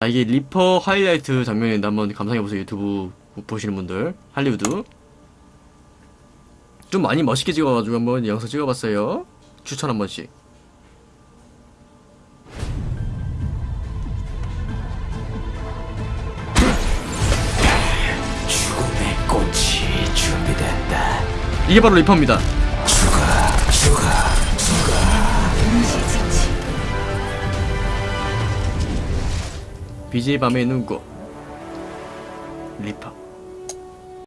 아, 이게 리퍼 하이라이트 장면인데 한번 감상해보세요 유튜브. 보시는 분들. 할리우드. 좀 많이 멋있게 찍어가지고 한번 영상 찍어봤어요. 추천 한 번씩. 죽음의 꽃이 준비됐다. 이게 바로 리퍼입니다 BJ 밤의 눈꽃 리퍼